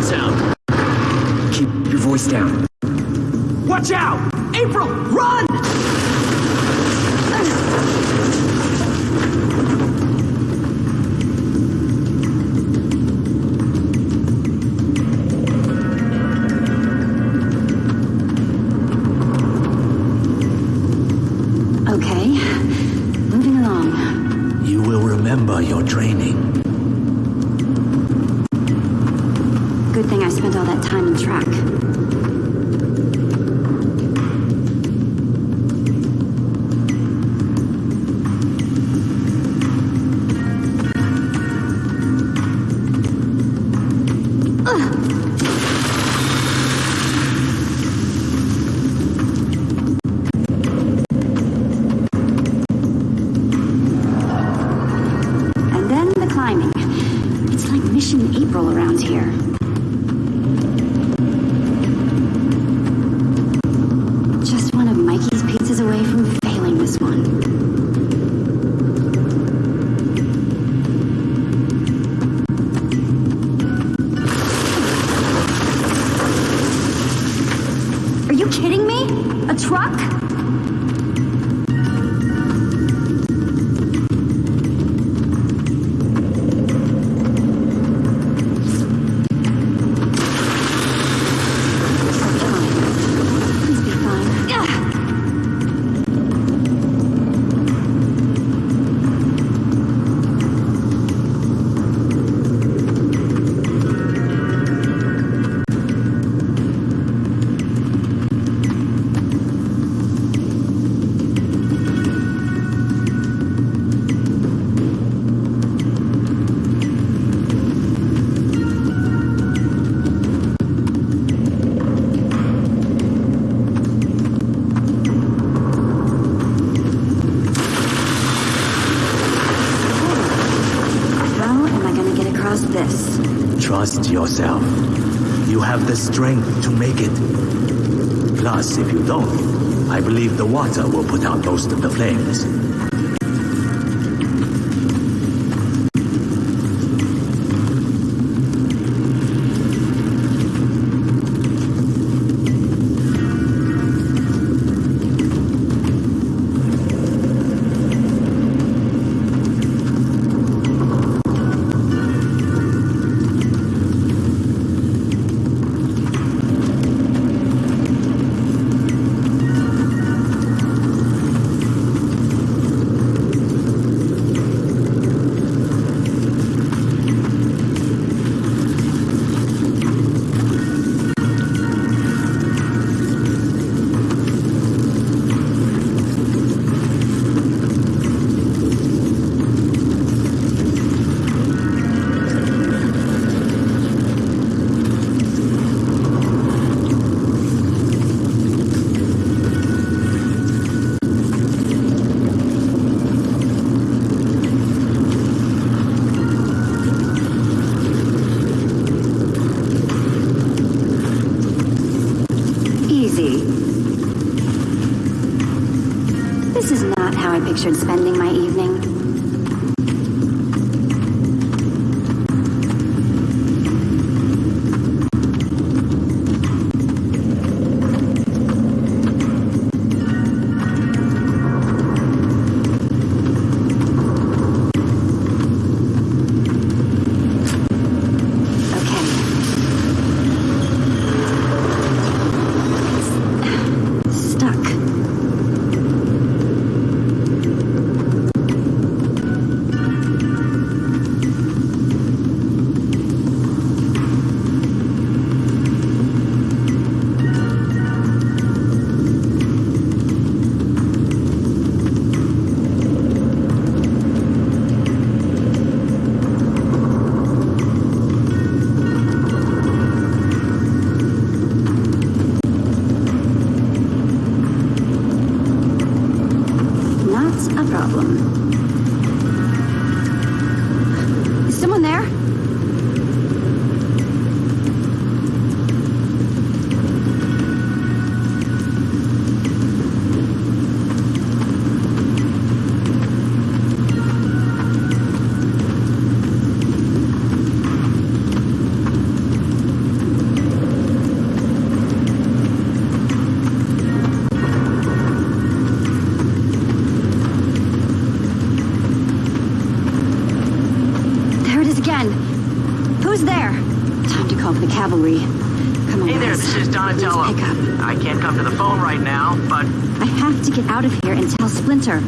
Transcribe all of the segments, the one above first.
We're getting close. What's that sound? Keep your voice down. Watch out! April, run! Yourself. You have the strength to make it. Plus, if you don't, I believe the water will put out most of the flames. Pictured spending my evening. To get out of here and tell Splinter.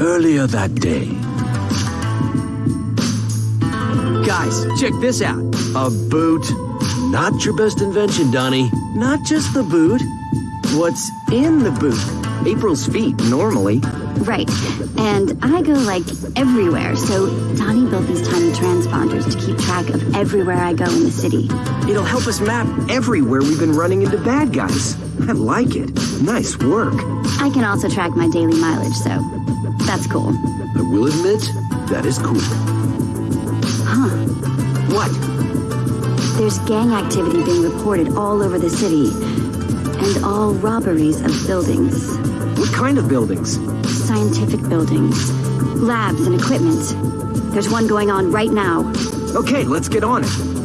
Earlier that day, Guys, check this out. A boot. Not your best invention, Donnie. Not just the boot. What's in the boot? April's feet, normally. Right. And I go like everywhere, so Donnie built these tiny transponders to keep track of everywhere I go in the city. It'll help us map everywhere we've been running into bad guys. I like it. Nice work. I can also track my daily mileage, so that's cool. I will admit, that is cool. Huh. What? There's gang activity being reported all over the city, and all robberies of buildings. What kind of buildings? Scientific buildings, labs and equipment. There's one going on right now. Okay, let's get on it.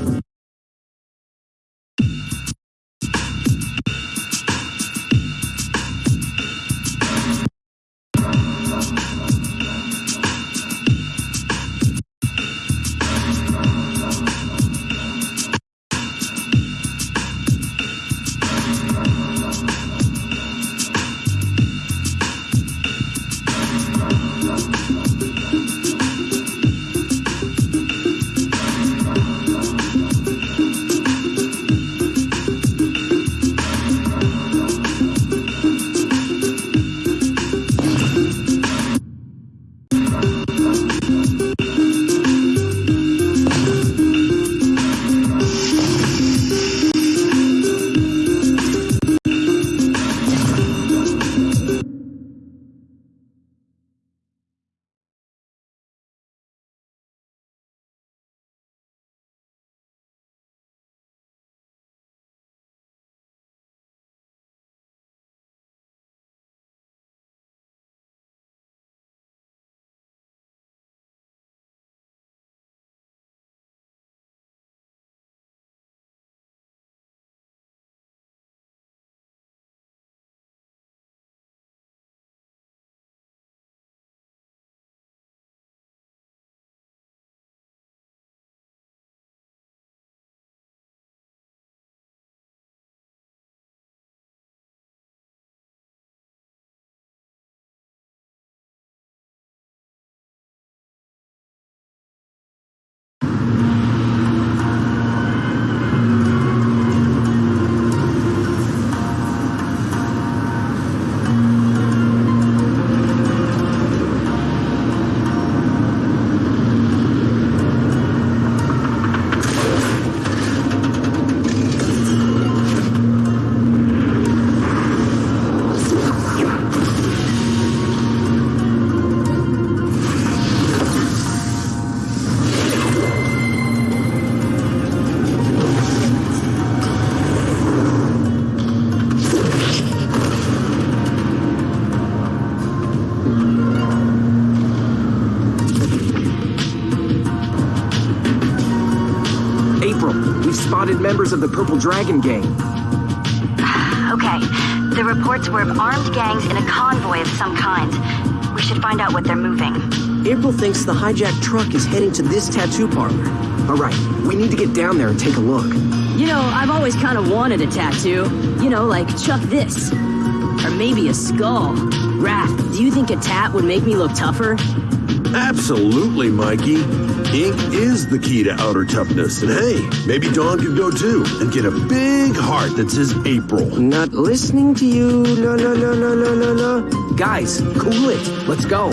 Spotted members of the Purple Dragon Gang. Okay, the reports were of armed gangs in a convoy of some kind. We should find out what they're moving. April thinks the hijacked truck is heading to this tattoo parlor. All right, we need to get down there and take a look. You know, I've always kind of wanted a tattoo. You know, like Chuck this. Or maybe a skull. Raph, do you think a tat would make me look tougher? Absolutely, Mikey. Ink is the key to outer toughness. And hey, maybe Don could go too and get a big heart that says April. Not listening to you. La la la la la la la. Guys, cool it. Let's go.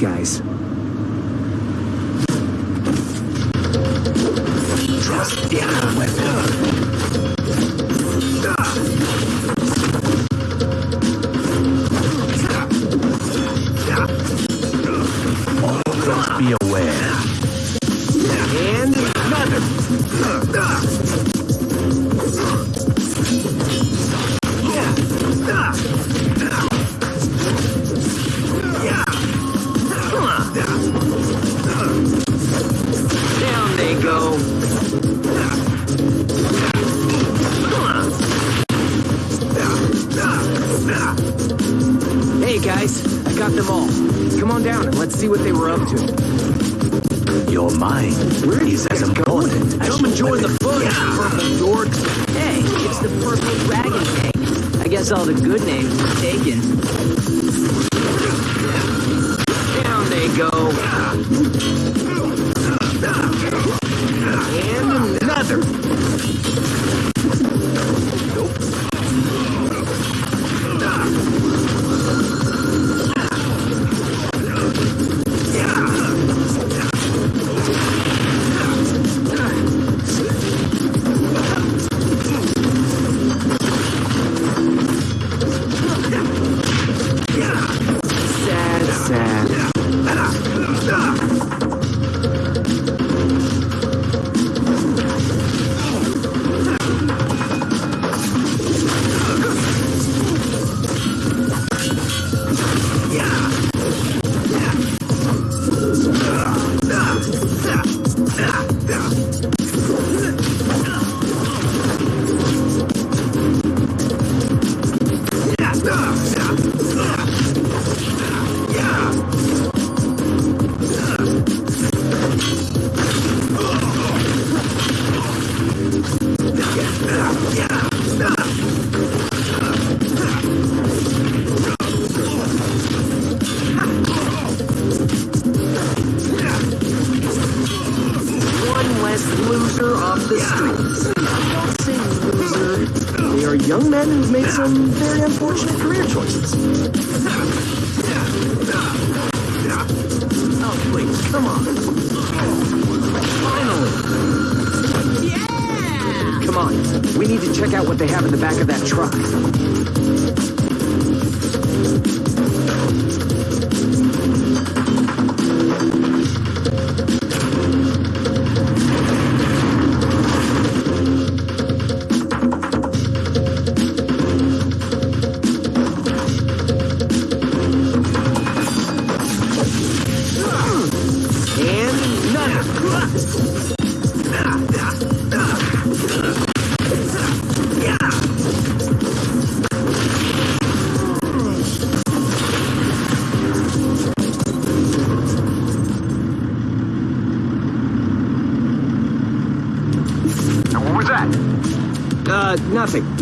Guys. Trust the other weapon. Just be aware. And another. All the good names taken.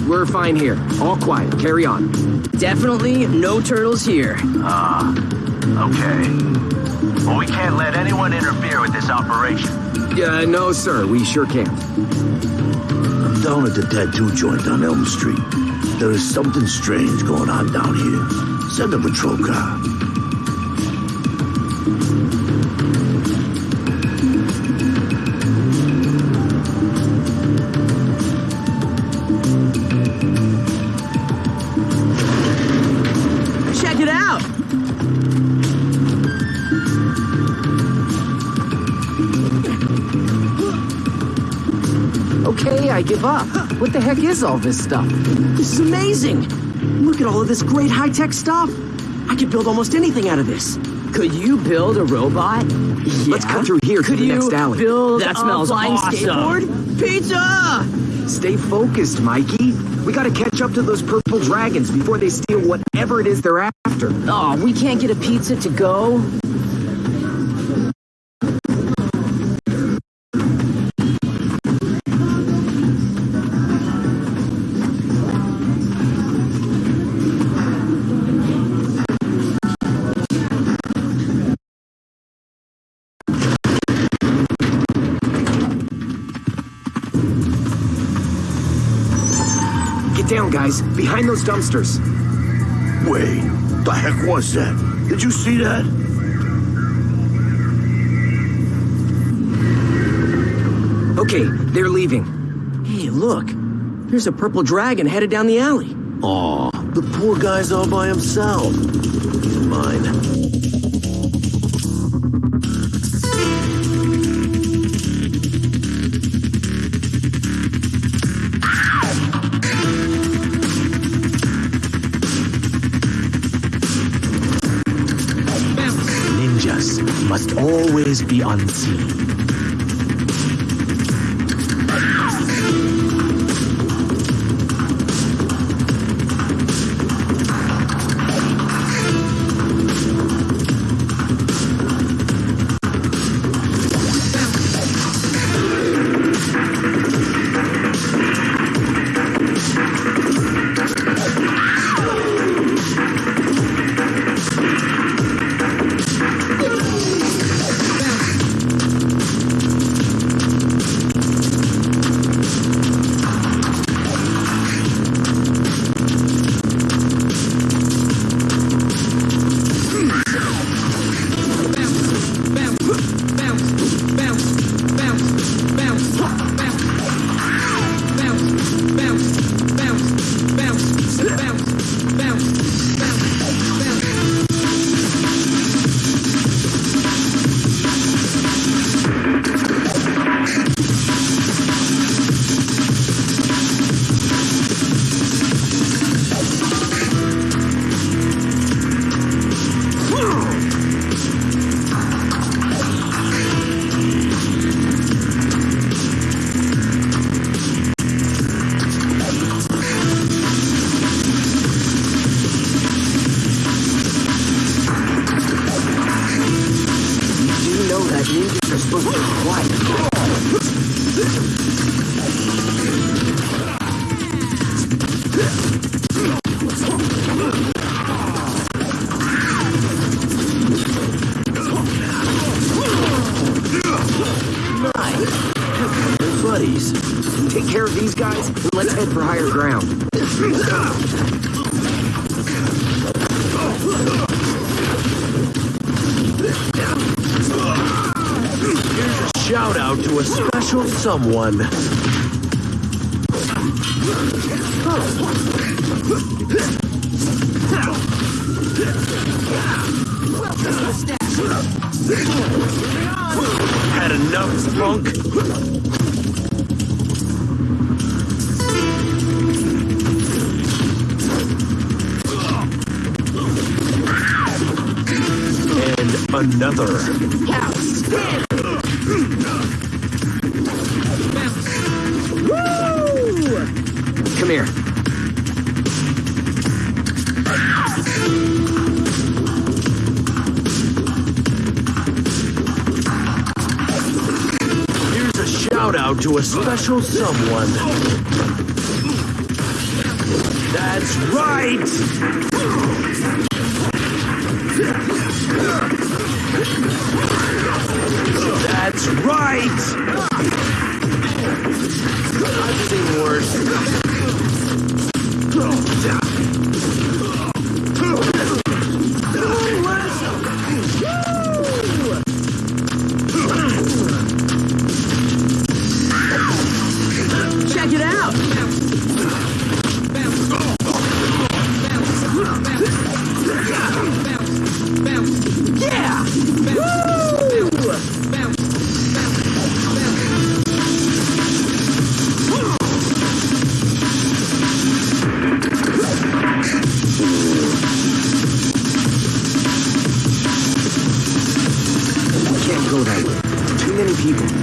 We're fine here. All quiet. Carry on. Definitely no turtles here. Ah, okay. Well, we can't let anyone interfere with this operation. Uh, no, sir. We sure can't. I'm down at the tattoo joint on Elm Street. There is something strange going on down here. Send a patrol car. Give up. What the heck is all this stuff? This is amazing. Look at all of this great high-tech stuff. I could build almost anything out of this. Could you build a robot? Yeah. Let's cut through here to Could the you next alley. build That a smells flying awesome. skateboard? Pizza! Stay focused, Mikey. We gotta catch up to those purple dragons before they steal whatever it is they're after. Oh, we can't get a pizza to go? Guys. Behind those dumpsters. Wait, the heck was that? Did you see that? Okay, they're leaving. Hey, look. There's a purple dragon headed down the alley. Aw, the poor guy's all by himself. He's mine. Someone. Had enough, punk? And another. Come here. Here's a shout out to a special someone. That's right! That's right! I've seen worse. Check people.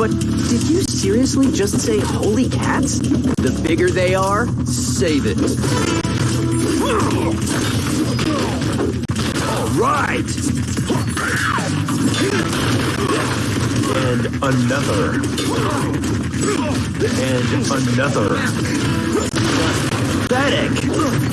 But did you seriously just say holy cats? The bigger they are, save it. All right! And another. And another. Pathetic!